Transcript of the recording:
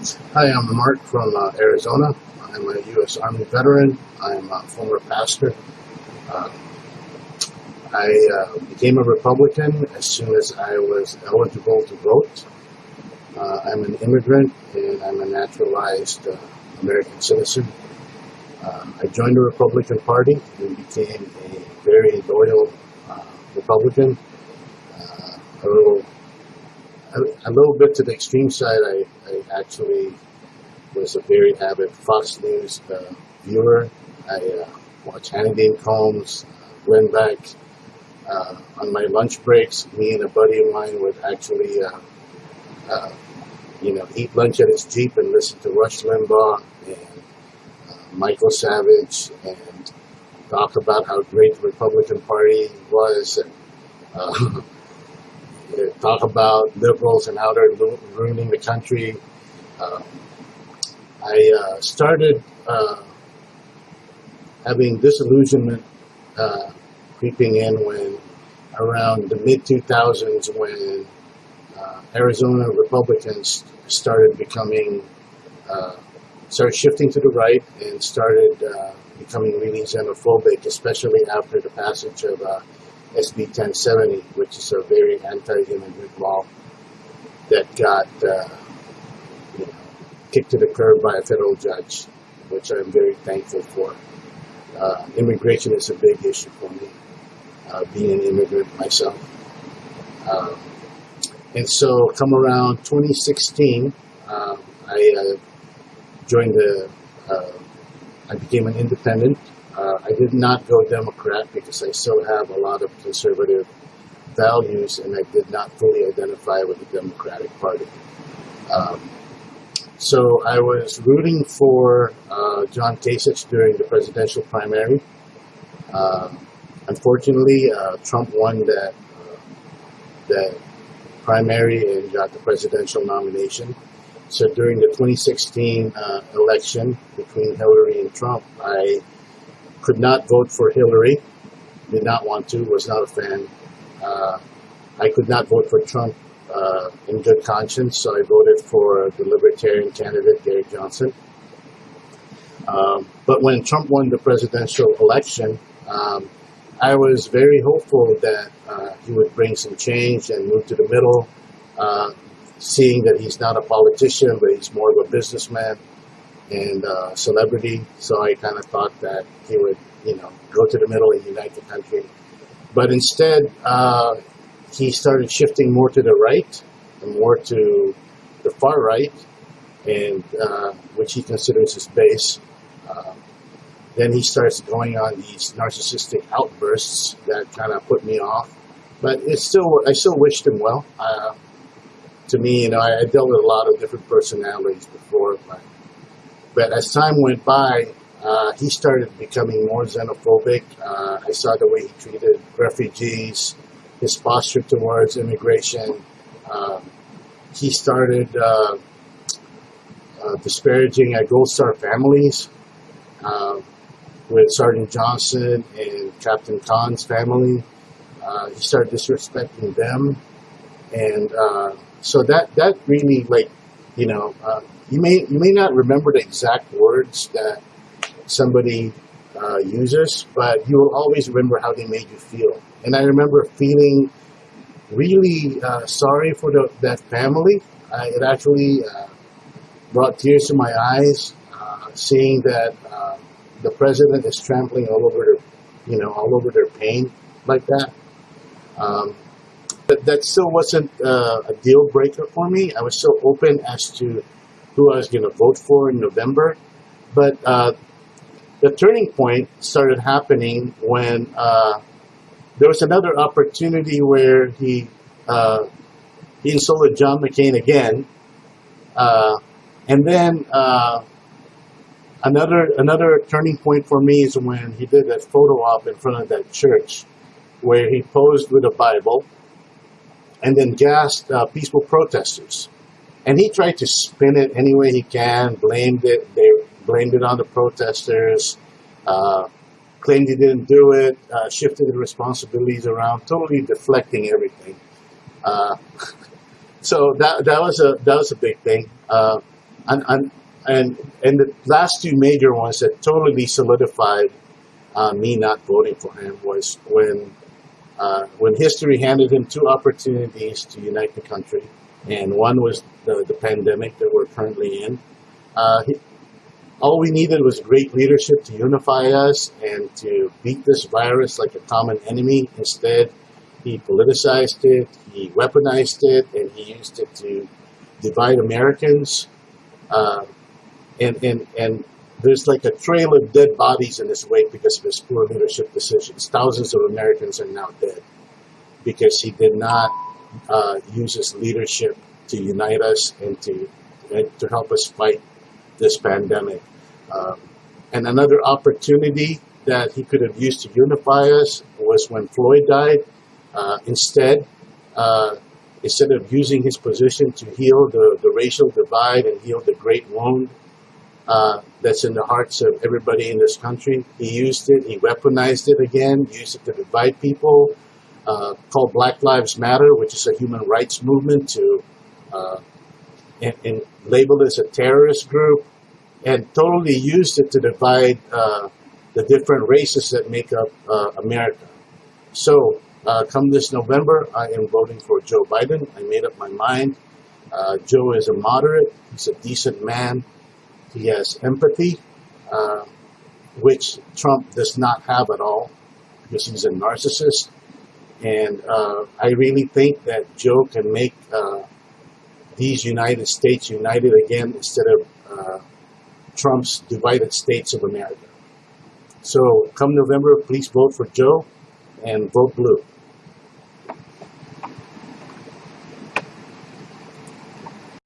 Hi, I'm Mark from uh, Arizona. I'm a U.S. Army veteran. I'm a former pastor. Uh, I uh, became a Republican as soon as I was eligible to vote. Uh, I'm an immigrant and I'm a naturalized uh, American citizen. Uh, I joined the Republican Party and became a very loyal Republican. A little, a, a little bit to the extreme side, I actually was a very avid Fox News uh, viewer. I uh, watched Hannity and Colmes, uh, Glenn Beck. Uh, on my lunch breaks, me and a buddy of mine would actually, uh, you know, eat lunch at his Jeep and listen to Rush Limbaugh and Michael Savage and talk about how great the Republican Party was and uh, talk about liberals and how they're ruining the country. Um, I uh, started uh, having disillusionment uh, creeping in when around the mid 2000s when uh, Arizona Republicans started becoming uh, started shifting to the right and started uh, becoming really xenophobic, especially after the passage of SB 1070, which is a very anti-immigrant law that got kicked to the curb by a federal judge, which I'm very thankful for. Uh, immigration is a big issue for me, uh, being an immigrant myself. Um, and so, come around 2016, um, I uh, joined the, uh, I became an independent. Uh, I did not go Democrat because I still have a lot of conservative values and I did not fully identify with the Democratic Party. Um, so I was rooting for uh, John Kasich during the presidential primary. Um, unfortunately, uh, Trump won that uh, that primary and got the presidential nomination. So during the 2016 uh, election between Hillary and Trump, I could not vote for Hillary. Did not want to. Was not a fan. Uh, I could not vote for Trump uh, in good conscience, so I voted for the Libertarian candidate, Gary Johnson. Um, but when Trump won the presidential election, um, I was very hopeful that uh, he would bring some change and move to the middle, uh, seeing that he's not a politician, but he's more of a businessman and uh, celebrity. So I kind of thought that he would, you know, go to the middle and unite the country. But instead, uh, he started shifting more to the right and more to the far right, and uh, which he considers his base. Uh, then he starts going on these narcissistic outbursts that kind of put me off. But it's still, I still wished him well. Uh, to me, you know, I, I dealt with a lot of different personalities before, but but as time went by, uh, he started becoming more xenophobic. Uh, I saw the way he treated refugees, his posture towards immigration. Um, he started uh, uh, disparaging uh, Gold Star families uh, with Sergeant Johnson and Captain Khan's family. Uh, he started disrespecting them, and uh, so that that really like you know you may you may not remember the exact words that somebody uh, uses, but you will always remember how they made you feel. And I remember feeling really uh, sorry for the, that family. Uh, it actually uh, brought tears to my eyes, uh, seeing that uh, the president is trampling all over their, you know, all over their pain like that. Um, but that still wasn't uh, a deal breaker for me. I was still open as to who I was going to vote for in November. But uh, the turning point started happening when there was another opportunity where he uh, he insulted John McCain again, uh, and then uh, another another turning point for me is when he did that photo op in front of that church, where he posed with a Bible, and then gassed uh, peaceful protesters, and he tried to spin it any way he can, blamed it they blamed it on the protesters. Claimed he didn't do it, uh, shifted the responsibilities around, totally deflecting everything. Uh, so that that was a that was a big thing. Uh, and and and and the last two major ones that totally solidified uh, me not voting for him was when uh, when history handed him two opportunities to unite the country, and one was the, the pandemic that we're currently in. Uh, all we needed was great leadership to unify us and to beat this virus like a common enemy. Instead, he politicized it, he weaponized it, and he used it to divide Americans. Uh, and, and, and there's like a trail of dead bodies in his wake because of his poor leadership decisions. Thousands of Americans are now dead because he did not uh, use his leadership to unite us and to, and to help us fight this pandemic. Um, and another opportunity that he could have used to unify us was when Floyd died. Uh, instead, uh, instead of using his position to heal the, the racial divide and heal the great wound uh, that's in the hearts of everybody in this country, he used it, he weaponized it again, used it to divide people, uh, called Black Lives Matter, which is a human rights movement, to uh, and, and labeled as a terrorist group, and totally used it to divide uh, the different races that make up uh, America. So, uh, come this November, I am voting for Joe Biden. I made up my mind. Uh, Joe is a moderate, he's a decent man, he has empathy, uh, which Trump does not have at all because he's a narcissist. And I really think that Joe can make these United States united again instead of uh, Trump's divided states of America. So come November, please vote for Joe and vote blue.